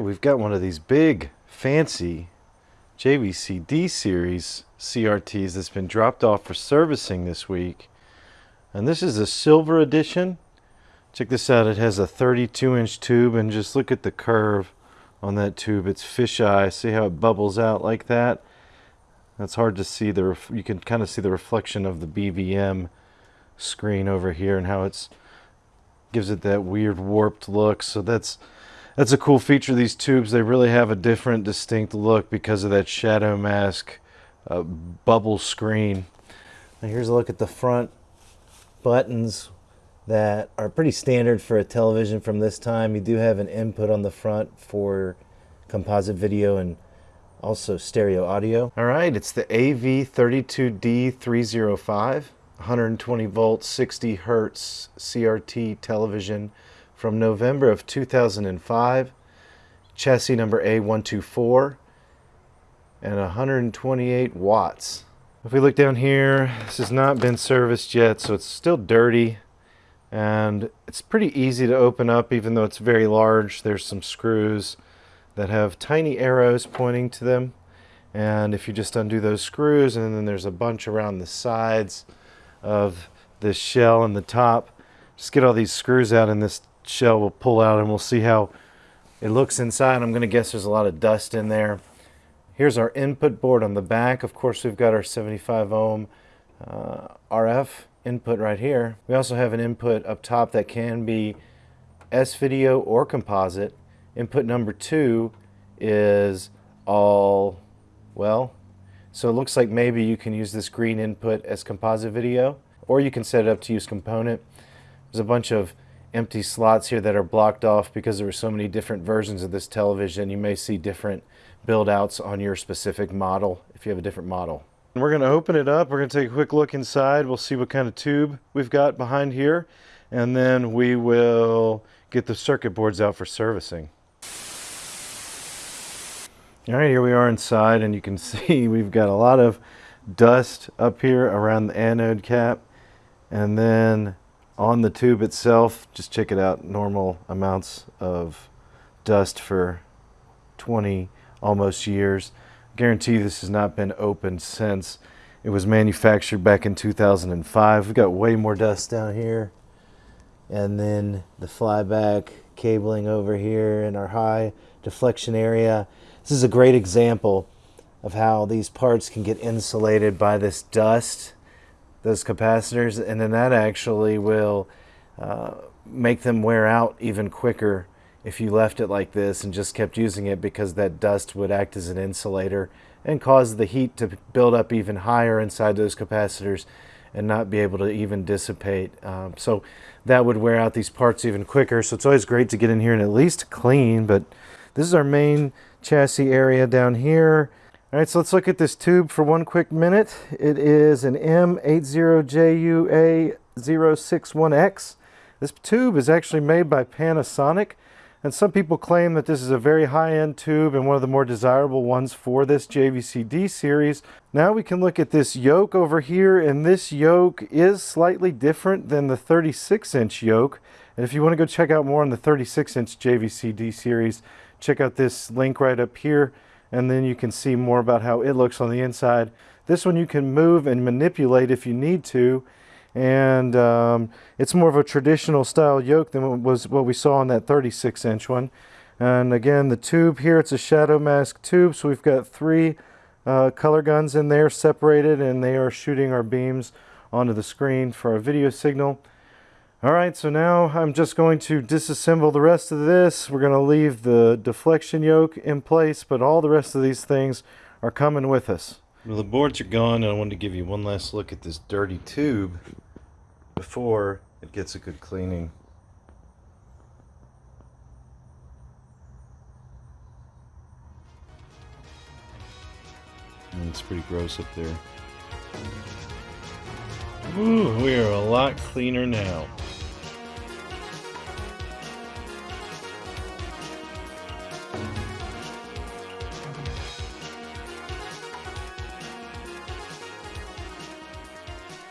We've got one of these big, fancy JVC D series CRTs that's been dropped off for servicing this week. And this is a silver edition. Check this out, it has a 32 inch tube and just look at the curve on that tube. It's fisheye. See how it bubbles out like that? That's hard to see. The you can kind of see the reflection of the BVM screen over here and how it's gives it that weird warped look. So that's that's a cool feature of these tubes. They really have a different, distinct look because of that shadow mask uh, bubble screen. Now here's a look at the front buttons that are pretty standard for a television from this time. You do have an input on the front for composite video and also stereo audio. All right, it's the AV32D305, 120 volts, 60 hertz CRT television from November of 2005, chassis number A124, and 128 watts. If we look down here, this has not been serviced yet, so it's still dirty. And it's pretty easy to open up, even though it's very large. There's some screws that have tiny arrows pointing to them. And if you just undo those screws, and then there's a bunch around the sides of this shell and the top, just get all these screws out and this shell will pull out and we'll see how it looks inside. I'm going to guess there's a lot of dust in there. Here's our input board on the back. Of course, we've got our 75 ohm uh, RF input right here. We also have an input up top that can be S-video or composite. Input number two is all, well, so it looks like maybe you can use this green input as composite video, or you can set it up to use component. There's a bunch of empty slots here that are blocked off because there are so many different versions of this television. You may see different build outs on your specific model if you have a different model. And we're going to open it up. We're going to take a quick look inside. We'll see what kind of tube we've got behind here. And then we will get the circuit boards out for servicing. All right, here we are inside and you can see we've got a lot of dust up here around the anode cap. And then on the tube itself, just check it out, normal amounts of dust for 20 almost years. Guarantee this has not been opened since it was manufactured back in 2005. We've got way more dust down here. And then the flyback cabling over here in our high deflection area. This is a great example of how these parts can get insulated by this dust those capacitors and then that actually will uh, make them wear out even quicker if you left it like this and just kept using it because that dust would act as an insulator and cause the heat to build up even higher inside those capacitors and not be able to even dissipate. Um, so that would wear out these parts even quicker. So it's always great to get in here and at least clean, but this is our main chassis area down here. All right, so let's look at this tube for one quick minute. It is an M80JUA061X. This tube is actually made by Panasonic, and some people claim that this is a very high-end tube and one of the more desirable ones for this JVC-D series. Now we can look at this yoke over here, and this yoke is slightly different than the 36-inch yoke. And if you want to go check out more on the 36-inch JVC-D series, check out this link right up here and then you can see more about how it looks on the inside. This one you can move and manipulate if you need to and um, it's more of a traditional style yoke than was what we saw on that 36 inch one. And again the tube here it's a shadow mask tube so we've got three uh, color guns in there separated and they are shooting our beams onto the screen for our video signal. Alright, so now I'm just going to disassemble the rest of this. We're going to leave the deflection yoke in place, but all the rest of these things are coming with us. Well, the boards are gone, and I wanted to give you one last look at this dirty tube before it gets a good cleaning. And it's pretty gross up there. Ooh, we are a lot cleaner now.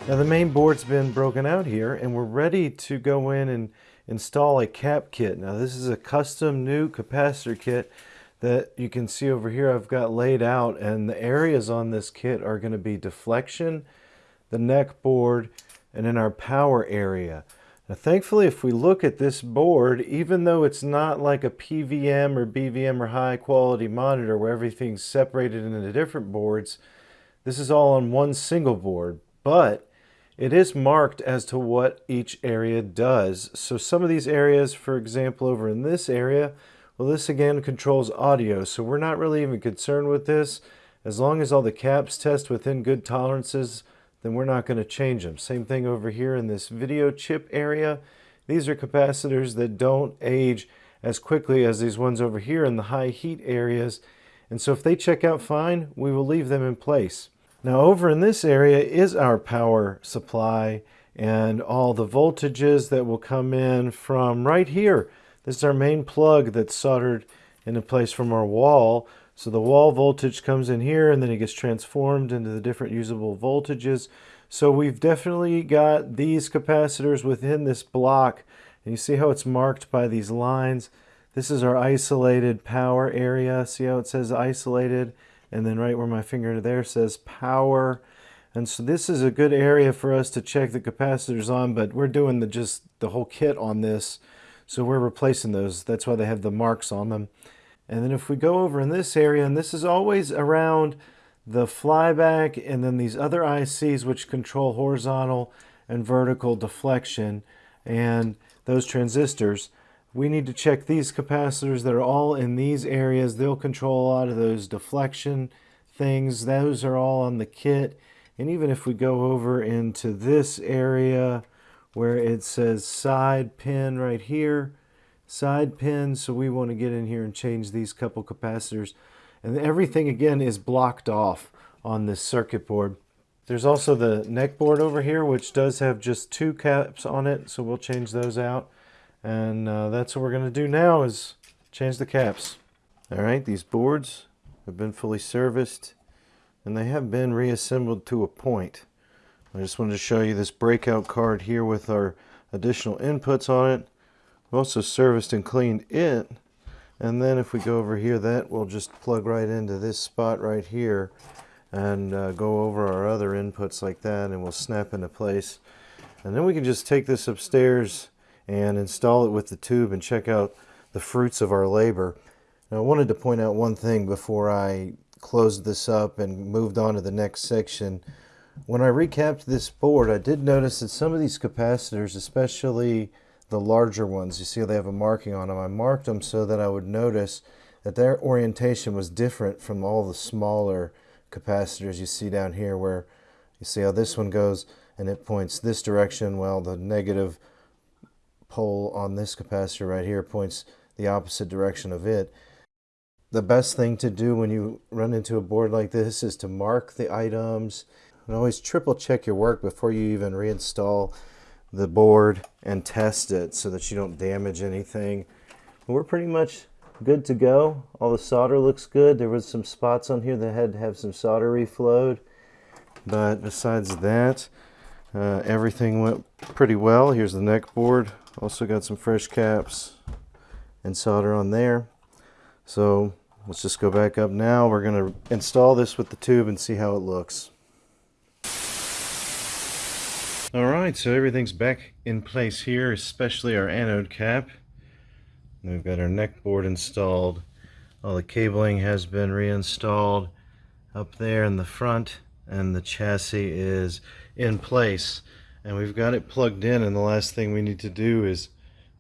Now the main board's been broken out here and we're ready to go in and install a cap kit. Now this is a custom new capacitor kit that you can see over here I've got laid out and the areas on this kit are going to be deflection, the neck board, and in our power area. Now thankfully if we look at this board, even though it's not like a PVM or BVM or high quality monitor where everything's separated into different boards, this is all on one single board, but it is marked as to what each area does. So some of these areas, for example, over in this area, well, this again controls audio, so we're not really even concerned with this. As long as all the caps test within good tolerances, then we're not going to change them. Same thing over here in this video chip area. These are capacitors that don't age as quickly as these ones over here in the high heat areas. And so if they check out fine, we will leave them in place. Now over in this area is our power supply and all the voltages that will come in from right here. This is our main plug that's soldered into place from our wall. So the wall voltage comes in here and then it gets transformed into the different usable voltages. So we've definitely got these capacitors within this block. And you see how it's marked by these lines. This is our isolated power area. See how it says isolated? And then right where my finger there says power. And so this is a good area for us to check the capacitors on, but we're doing the just the whole kit on this. So we're replacing those. That's why they have the marks on them. And then if we go over in this area, and this is always around the flyback and then these other ICs which control horizontal and vertical deflection and those transistors, we need to check these capacitors that are all in these areas. They'll control a lot of those deflection things. Those are all on the kit. And even if we go over into this area, where it says side pin right here, side pin. So we want to get in here and change these couple capacitors. And everything again is blocked off on this circuit board. There's also the neck board over here, which does have just two caps on it. So we'll change those out. And uh, that's what we're going to do now is change the caps. All right, these boards have been fully serviced and they have been reassembled to a point. I just wanted to show you this breakout card here with our additional inputs on it. We've also serviced and cleaned it. And then if we go over here, that will just plug right into this spot right here and uh, go over our other inputs like that and we'll snap into place. And then we can just take this upstairs and install it with the tube and check out the fruits of our labor. Now I wanted to point out one thing before I closed this up and moved on to the next section. When I recapped this board, I did notice that some of these capacitors, especially the larger ones, you see they have a marking on them. I marked them so that I would notice that their orientation was different from all the smaller capacitors you see down here where you see how this one goes and it points this direction. Well, the negative pole on this capacitor right here points the opposite direction of it. The best thing to do when you run into a board like this is to mark the items and always triple check your work before you even reinstall the board and test it so that you don't damage anything. We're pretty much good to go. All the solder looks good. There was some spots on here that had to have some solder reflowed. But besides that, uh, everything went pretty well. Here's the neck board. Also got some fresh caps and solder on there. So let's just go back up now. We're going to install this with the tube and see how it looks. Alright, so everything's back in place here, especially our anode cap. We've got our neck board installed. All the cabling has been reinstalled up there in the front and the chassis is in place. And we've got it plugged in and the last thing we need to do is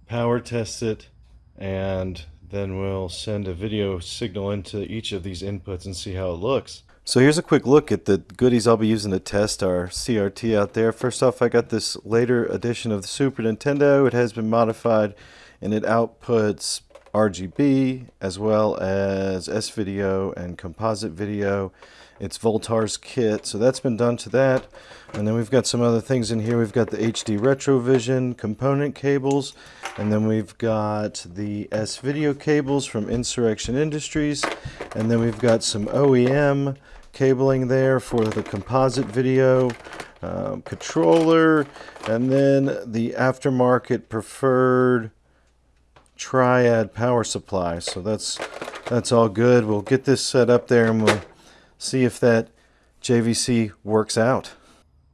power test it and then we'll send a video signal into each of these inputs and see how it looks. So here's a quick look at the goodies I'll be using to test our CRT out there. First off, I got this later edition of the Super Nintendo. It has been modified and it outputs RGB as well as S-video and composite video. It's Voultar's kit, so that's been done to that. And then we've got some other things in here. We've got the HD Retrovision component cables, and then we've got the S-video cables from Insurrection Industries, and then we've got some OEM cabling there for the composite video. um, controller, and then the aftermarket preferred triad power supply. So that's that's all good. We'll get this set up there and we'll see if that JVC works out.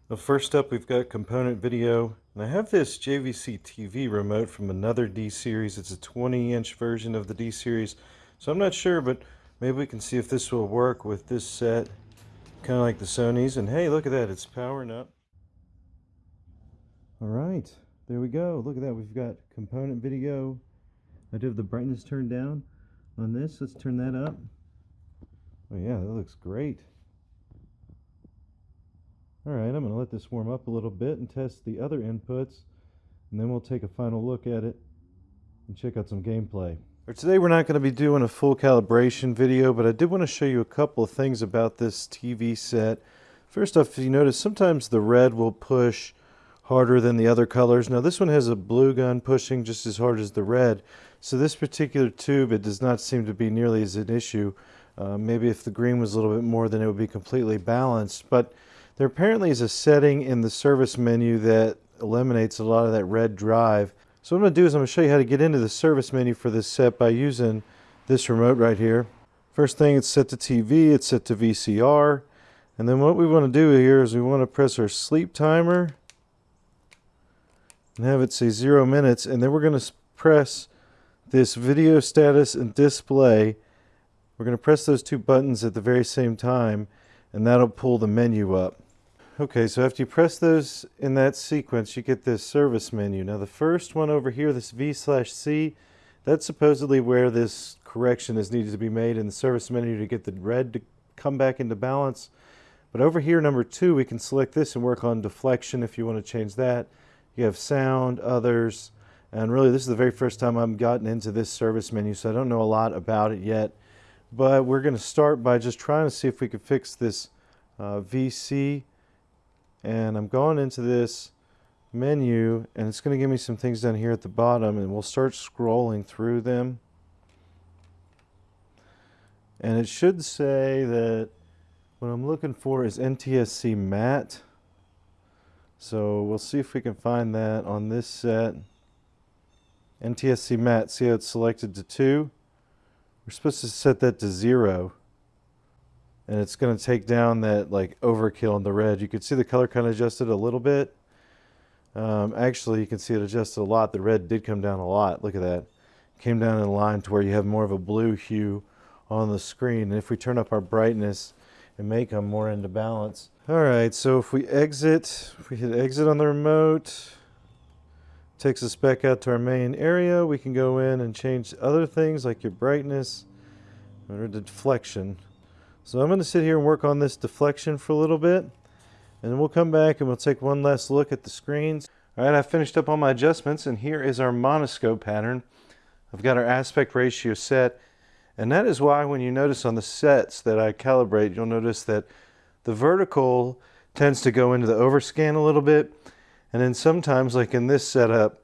Well, first up, we've got component video. And I have this JVC TV remote from another D-Series. It's a 20-inch version of the D-Series. So I'm not sure, but maybe we can see if this will work with this set. Kind of like the Sony's. And hey, look at that. It's powering up. All right. There we go. Look at that. We've got component video. I do have the brightness turned down on this. Let's turn that up. Oh yeah, that looks great. Alright, I'm going to let this warm up a little bit and test the other inputs and then we'll take a final look at it and check out some gameplay. Today we're not going to be doing a full calibration video, but I did want to show you a couple of things about this TV set. First off, if you notice, sometimes the red will push harder than the other colors. Now this one has a blue gun pushing just as hard as the red, so this particular tube, it does not seem to be nearly as an issue. Uh, maybe if the green was a little bit more, then it would be completely balanced. But there apparently is a setting in the service menu that eliminates a lot of that red drive. So what I'm going to do is I'm going to show you how to get into the service menu for this set by using this remote right here. First thing, it's set to TV, it's set to VCR. And then what we want to do here is we want to press our sleep timer and have it say zero minutes. And then we're going to press this video status and display. We're going to press those two buttons at the very same time and that'll pull the menu up. Okay, so after you press those in that sequence, you get this service menu. Now the first one over here, this V slash C, that's supposedly where this correction is needed to be made in the service menu to get the red to come back into balance. But over here, number two, we can select this and work on deflection if you want to change that. You have sound, others, and really this is the very first time I've gotten into this service menu, so I don't know a lot about it yet. But we're going to start by just trying to see if we can fix this uh, VC and I'm going into this menu and it's going to give me some things down here at the bottom and we'll start scrolling through them. And it should say that what I'm looking for is NTSC mat. So we'll see if we can find that on this set. NTSC mat see how it's selected to 2 we're supposed to set that to 0 and it's going to take down that like overkill in the red. You can see the color kind of adjusted a little bit. Um, actually, you can see it adjusted a lot. The red did come down a lot. Look at that. Came down in line to where you have more of a blue hue on the screen. And if we turn up our brightness, it may come more into balance. All right, so if we exit, if we hit exit on the remote, takes us back out to our main area. We can go in and change other things like your brightness or deflection. So I'm going to sit here and work on this deflection for a little bit. And then we'll come back and we'll take one last look at the screens. All right, I finished up all my adjustments and here is our monoscope pattern. I've got our aspect ratio set. And that is why when you notice on the sets that I calibrate, you'll notice that the vertical tends to go into the overscan a little bit. And then sometimes, like in this setup,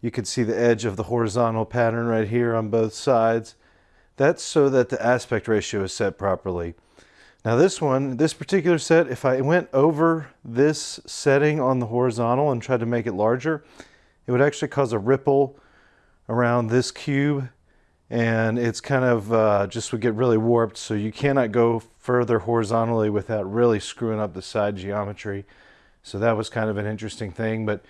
you can see the edge of the horizontal pattern right here on both sides. That's so that the aspect ratio is set properly. Now this one, this particular set, if I went over this setting on the horizontal and tried to make it larger, it would actually cause a ripple around this cube and it's kind of uh, just would get really warped so you cannot go further horizontally without really screwing up the side geometry. So that was kind of an interesting thing, but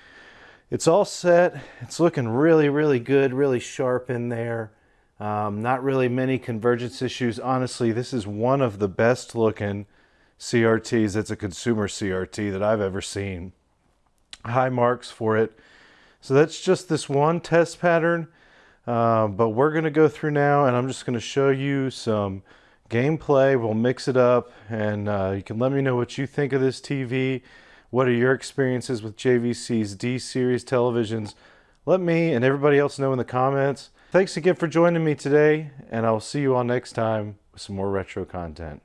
it's all set. It's looking really, really good, really sharp in there. Um, not really many convergence issues. Honestly, this is one of the best looking CRTs that's a consumer CRT that I've ever seen. High marks for it. So that's just this one test pattern. Uh, but we're going to go through now and I'm just going to show you some gameplay. We'll mix it up and uh, you can let me know what you think of this TV. What are your experiences with JVC's D-Series televisions? Let me and everybody else know in the comments. Thanks again for joining me today, and I'll see you all next time with some more retro content.